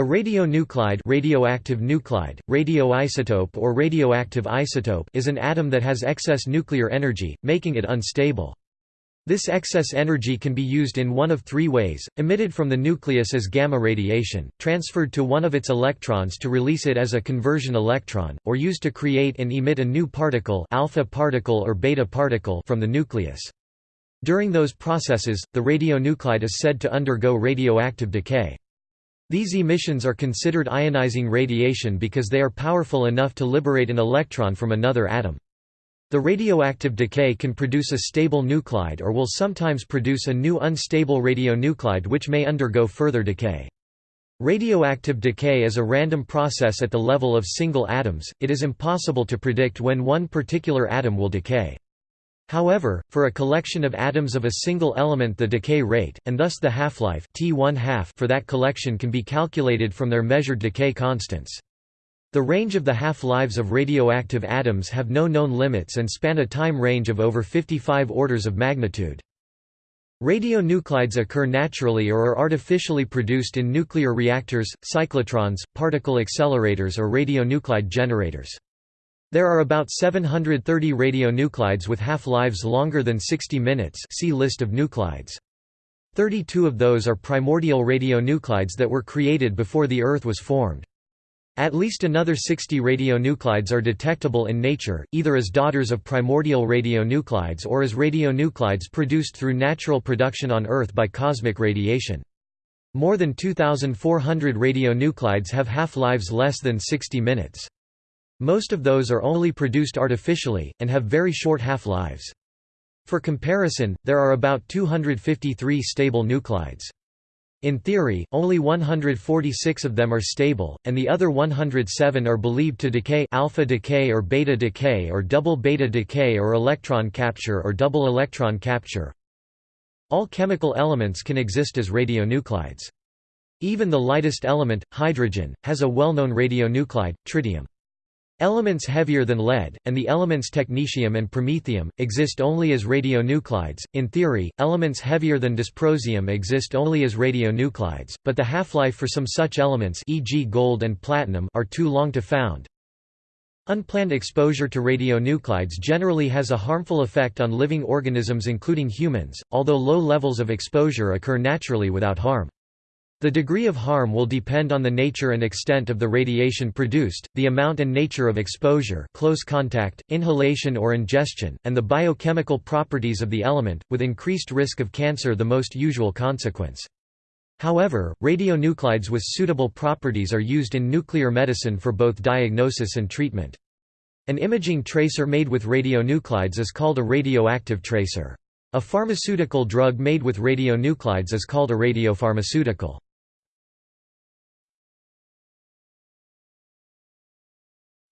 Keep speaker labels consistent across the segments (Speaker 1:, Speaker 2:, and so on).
Speaker 1: A radionuclide radioactive nuclide, radioisotope or radioactive isotope is an atom that has excess nuclear energy, making it unstable. This excess energy can be used in one of three ways, emitted from the nucleus as gamma radiation, transferred to one of its electrons to release it as a conversion electron, or used to create and emit a new particle alpha particle or beta particle from the nucleus. During those processes, the radionuclide is said to undergo radioactive decay. These emissions are considered ionizing radiation because they are powerful enough to liberate an electron from another atom. The radioactive decay can produce a stable nuclide or will sometimes produce a new unstable radionuclide which may undergo further decay. Radioactive decay is a random process at the level of single atoms, it is impossible to predict when one particular atom will decay. However, for a collection of atoms of a single element the decay rate, and thus the half-life for that collection can be calculated from their measured decay constants. The range of the half-lives of radioactive atoms have no known limits and span a time range of over 55 orders of magnitude. Radionuclides occur naturally or are artificially produced in nuclear reactors, cyclotrons, particle accelerators or radionuclide generators. There are about 730 radionuclides with half-lives longer than 60 minutes see list of nuclides. 32 of those are primordial radionuclides that were created before the Earth was formed. At least another 60 radionuclides are detectable in nature, either as daughters of primordial radionuclides or as radionuclides produced through natural production on Earth by cosmic radiation. More than 2,400 radionuclides have half-lives less than 60 minutes. Most of those are only produced artificially, and have very short half-lives. For comparison, there are about 253 stable nuclides. In theory, only 146 of them are stable, and the other 107 are believed to decay alpha decay or beta decay or double beta decay or electron capture or double electron capture. All chemical elements can exist as radionuclides. Even the lightest element, hydrogen, has a well-known radionuclide, tritium. Elements heavier than lead, and the elements technetium and promethium, exist only as radionuclides. In theory, elements heavier than dysprosium exist only as radionuclides, but the half-life for some such elements e.g. gold and platinum are too long to found. Unplanned exposure to radionuclides generally has a harmful effect on living organisms including humans, although low levels of exposure occur naturally without harm. The degree of harm will depend on the nature and extent of the radiation produced, the amount and nature of exposure close contact, inhalation or ingestion, and the biochemical properties of the element, with increased risk of cancer the most usual consequence. However, radionuclides with suitable properties are used in nuclear medicine for both diagnosis and treatment. An imaging tracer made with radionuclides is called a radioactive tracer. A pharmaceutical drug made with radionuclides is called a radiopharmaceutical.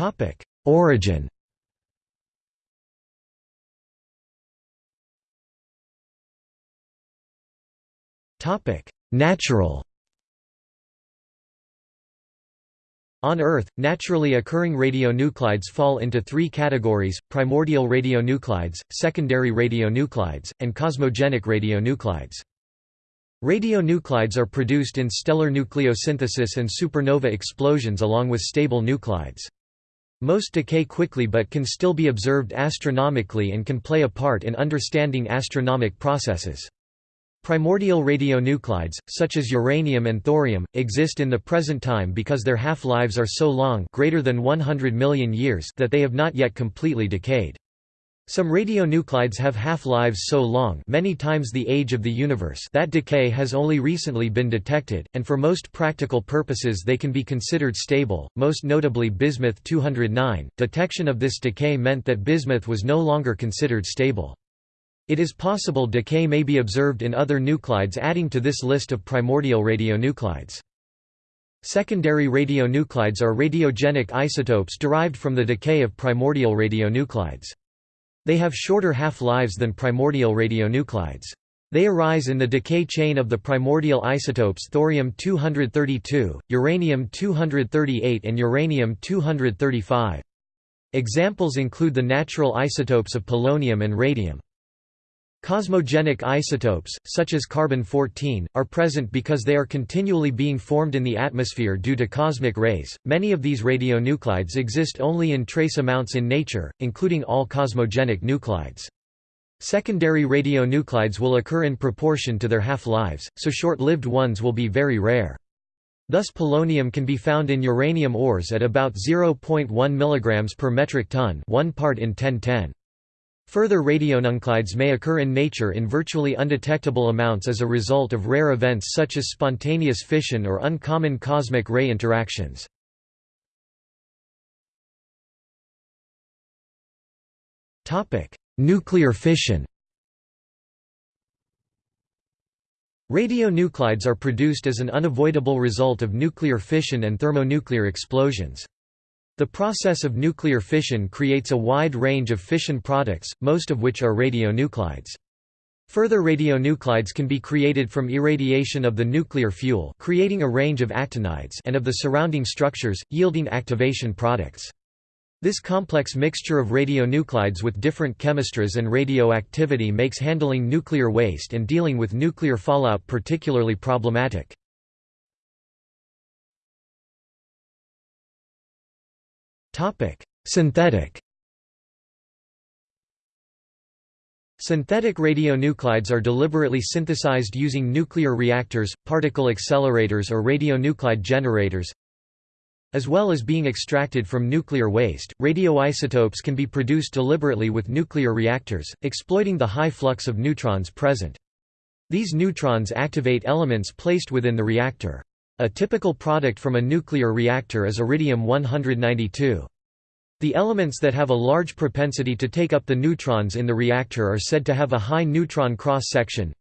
Speaker 2: Topic: Origin.
Speaker 1: Topic: Natural. On Earth, naturally occurring radionuclides fall into three categories, primordial radionuclides, secondary radionuclides, and cosmogenic radionuclides. Radionuclides are produced in stellar nucleosynthesis and supernova explosions along with stable nuclides. Most decay quickly but can still be observed astronomically and can play a part in understanding astronomic processes. Primordial radionuclides, such as uranium and thorium, exist in the present time because their half-lives are so long greater than 100 million years that they have not yet completely decayed. Some radionuclides have half-lives so long many times the age of the universe that decay has only recently been detected, and for most practical purposes they can be considered stable, most notably bismuth 209. Detection of this decay meant that bismuth was no longer considered stable. It is possible decay may be observed in other nuclides adding to this list of primordial radionuclides. Secondary radionuclides are radiogenic isotopes derived from the decay of primordial radionuclides. They have shorter half-lives than primordial radionuclides. They arise in the decay chain of the primordial isotopes thorium-232, uranium-238 and uranium-235. Examples include the natural isotopes of polonium and radium. Cosmogenic isotopes, such as carbon-14, are present because they are continually being formed in the atmosphere due to cosmic rays. Many of these radionuclides exist only in trace amounts in nature, including all cosmogenic nuclides. Secondary radionuclides will occur in proportion to their half-lives, so short-lived ones will be very rare. Thus polonium can be found in uranium ores at about 0.1 mg per metric ton 1 part in 1010. Further radionuclides may occur in nature in virtually undetectable amounts as a result of rare events such as spontaneous fission or uncommon cosmic ray interactions. Nuclear fission Radionuclides are produced as an unavoidable result of nuclear fission and thermonuclear explosions. The process of nuclear fission creates a wide range of fission products, most of which are radionuclides. Further radionuclides can be created from irradiation of the nuclear fuel creating a range of actinides and of the surrounding structures, yielding activation products. This complex mixture of radionuclides with different chemistries and radioactivity makes handling nuclear waste and dealing with nuclear fallout particularly problematic. Synthetic Synthetic radionuclides are deliberately synthesized using nuclear reactors, particle accelerators or radionuclide generators. As well as being extracted from nuclear waste, radioisotopes can be produced deliberately with nuclear reactors, exploiting the high flux of neutrons present. These neutrons activate elements placed within the reactor. A typical product from a nuclear reactor is iridium-192. The elements that have a large propensity to take up the neutrons in the reactor are said to have a high neutron cross-section.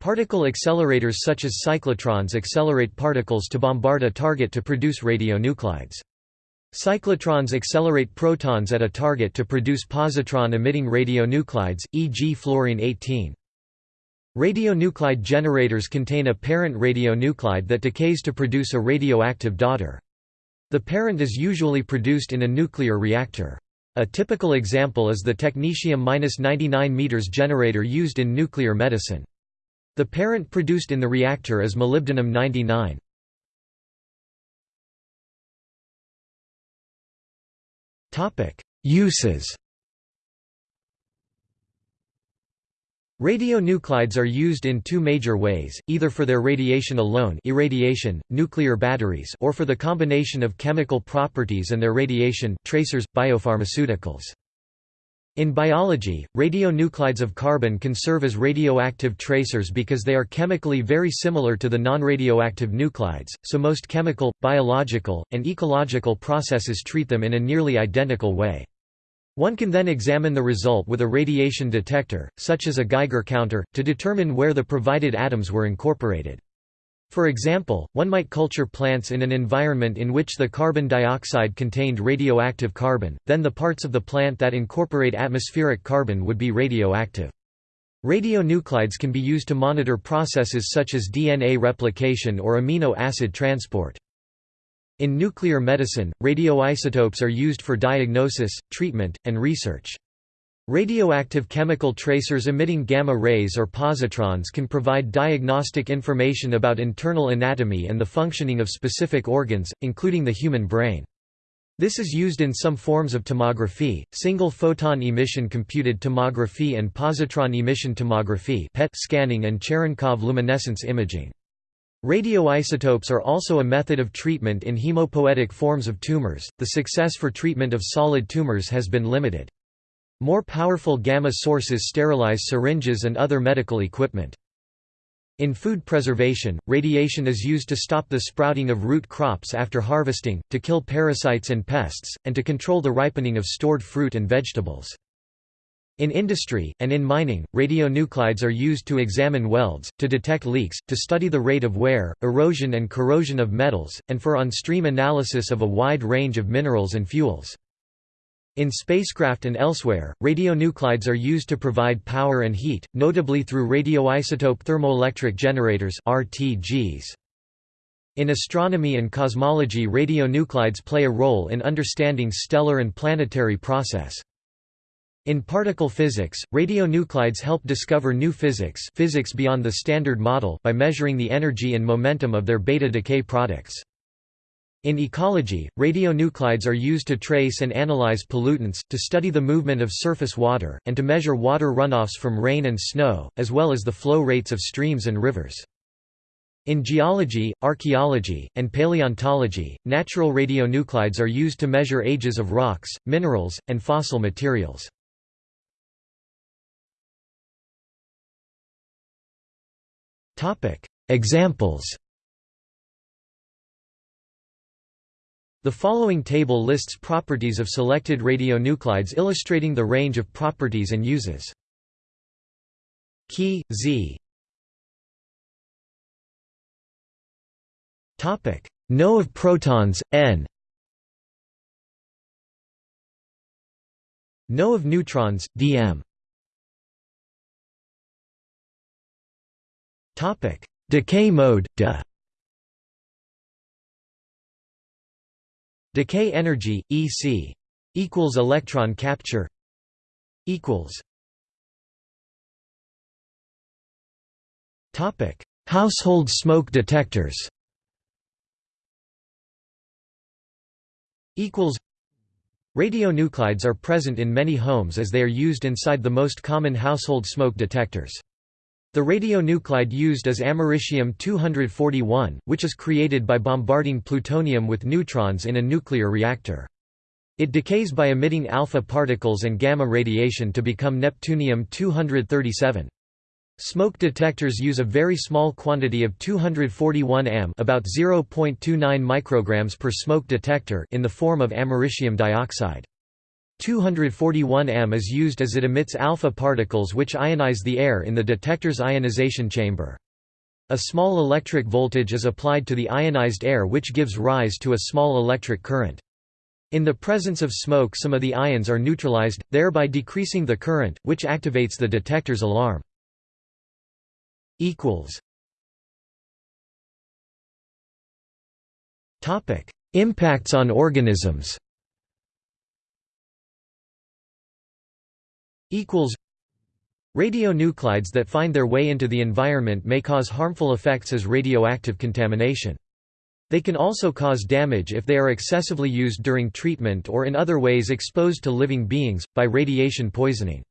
Speaker 1: Particle accelerators such as cyclotrons accelerate particles to bombard a target to produce radionuclides. Cyclotrons accelerate protons at a target to produce positron-emitting radionuclides, e.g. fluorine-18. Radionuclide generators contain a parent radionuclide that decays to produce a radioactive daughter. The parent is usually produced in a nuclear reactor. A typical example is the technetium-99 m generator used in nuclear medicine. The parent produced in the reactor is molybdenum-99. Uses Radionuclides are used in two major ways, either for their radiation alone irradiation, nuclear batteries or for the combination of chemical properties and their radiation tracers, biopharmaceuticals. In biology, radionuclides of carbon can serve as radioactive tracers because they are chemically very similar to the non-radioactive nuclides, so most chemical, biological, and ecological processes treat them in a nearly identical way. One can then examine the result with a radiation detector, such as a Geiger counter, to determine where the provided atoms were incorporated. For example, one might culture plants in an environment in which the carbon dioxide contained radioactive carbon, then the parts of the plant that incorporate atmospheric carbon would be radioactive. Radionuclides can be used to monitor processes such as DNA replication or amino acid transport. In nuclear medicine, radioisotopes are used for diagnosis, treatment, and research. Radioactive chemical tracers emitting gamma rays or positrons can provide diagnostic information about internal anatomy and the functioning of specific organs, including the human brain. This is used in some forms of tomography, single photon emission computed tomography and positron emission tomography PET scanning and Cherenkov luminescence imaging. Radioisotopes are also a method of treatment in hemopoietic forms of tumors. The success for treatment of solid tumors has been limited. More powerful gamma sources sterilize syringes and other medical equipment. In food preservation, radiation is used to stop the sprouting of root crops after harvesting, to kill parasites and pests, and to control the ripening of stored fruit and vegetables. In industry, and in mining, radionuclides are used to examine welds, to detect leaks, to study the rate of wear, erosion and corrosion of metals, and for on-stream analysis of a wide range of minerals and fuels. In spacecraft and elsewhere, radionuclides are used to provide power and heat, notably through radioisotope thermoelectric generators RTGs. In astronomy and cosmology radionuclides play a role in understanding stellar and planetary process. In particle physics, radionuclides help discover new physics physics beyond the Standard Model by measuring the energy and momentum of their beta decay products. In ecology, radionuclides are used to trace and analyze pollutants, to study the movement of surface water, and to measure water runoffs from rain and snow, as well as the flow rates of streams and rivers. In geology, archaeology, and paleontology, natural radionuclides are used to measure ages of rocks, minerals, and fossil materials. Examples. The following table lists properties of selected radionuclides illustrating the range of properties and uses. Key, Z. Topic. No of protons, N. No of neutrons, dm Topic: Decay mode, de. Decay energy, EC equals electron capture equals. Topic: Household smoke detectors. Equals. Radionuclides are present in many homes as they are used inside the most common household smoke detectors. The radionuclide used is americium-241, which is created by bombarding plutonium with neutrons in a nuclear reactor. It decays by emitting alpha particles and gamma radiation to become neptunium-237. Smoke detectors use a very small quantity of 241 am about 0.29 micrograms per smoke detector in the form of americium dioxide. 241 am is used as it emits alpha particles which ionize the air in the detector's ionization chamber. A small electric voltage is applied to the ionized air which gives rise to a small electric current. In the presence of smoke some of the ions are neutralized, thereby decreasing the current, which activates the detector's alarm. Impacts on organisms Radionuclides that find their way into the environment may cause harmful effects as radioactive contamination. They can also cause damage if they are excessively used during treatment or in other ways exposed to living beings, by radiation poisoning.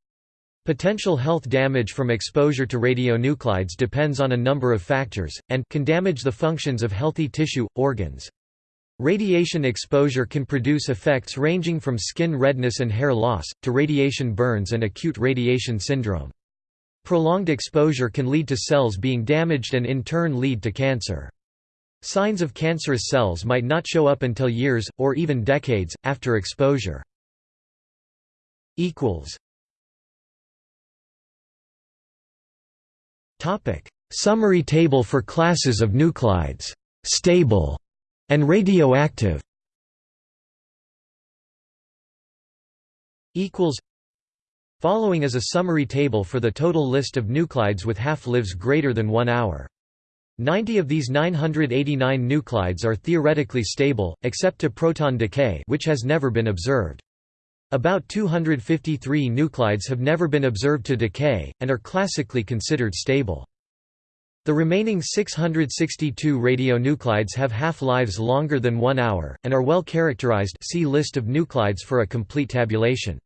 Speaker 1: Potential health damage from exposure to radionuclides depends on a number of factors, and can damage the functions of healthy tissue, organs. Radiation exposure can produce effects ranging from skin redness and hair loss, to radiation burns and acute radiation syndrome. Prolonged exposure can lead to cells being damaged and in turn lead to cancer. Signs of cancerous cells might not show up until years, or even decades, after exposure. Summary table for classes of nuclides. Stable and radioactive equals Following is a summary table for the total list of nuclides with half-lives greater than 1 hour. 90 of these 989 nuclides are theoretically stable, except to proton decay which has never been observed. About 253 nuclides have never been observed to decay, and are classically considered stable. The remaining 662 radionuclides have half-lives longer than one hour, and are well characterized see list of nuclides for a complete tabulation.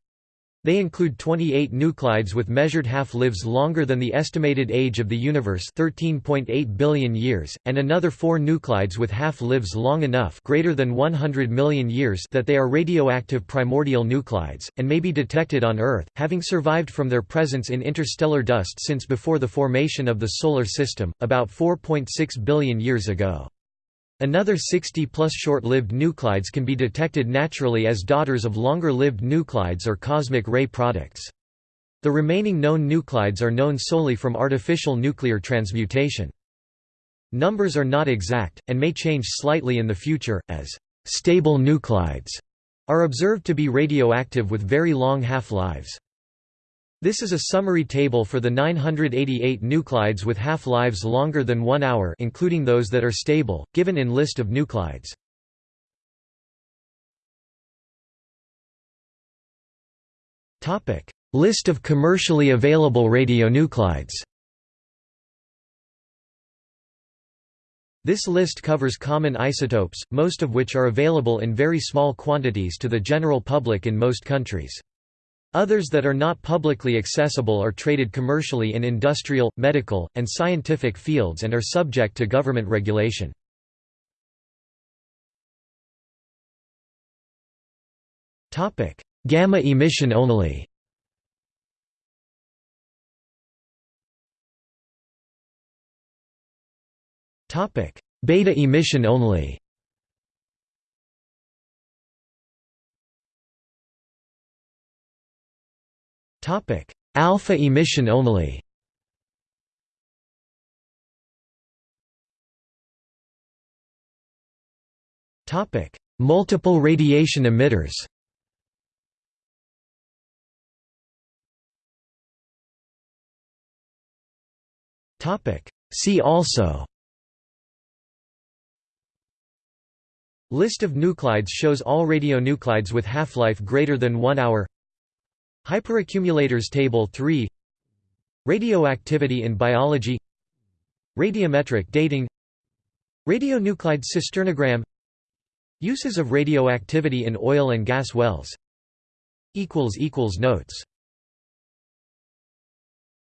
Speaker 1: They include 28 nuclides with measured half-lives longer than the estimated age of the universe 13.8 billion years, and another four nuclides with half-lives long enough greater than 100 million years that they are radioactive primordial nuclides, and may be detected on Earth, having survived from their presence in interstellar dust since before the formation of the Solar System, about 4.6 billion years ago. Another 60-plus short-lived nuclides can be detected naturally as daughters of longer-lived nuclides or cosmic ray products. The remaining known nuclides are known solely from artificial nuclear transmutation. Numbers are not exact, and may change slightly in the future, as «stable nuclides» are observed to be radioactive with very long half-lives. This is a summary table for the 988 nuclides with half-lives longer than 1 hour including those that are stable, given in list of nuclides. List of commercially available radionuclides This list covers common isotopes, most of which are available in very small quantities to the general public in most countries. Others that are not publicly accessible are traded commercially in industrial, medical, and scientific fields and are subject to government regulation. Gamma emission only Beta emission only. Alpha emission only. Multiple radiation emitters. See also. List of nuclides shows all radionuclides with half-life greater than 1 hour Hyperaccumulators Table 3 Radioactivity in biology. Radiometric dating. Radionuclide cisternogram. Uses of radioactivity in oil and gas wells. Notes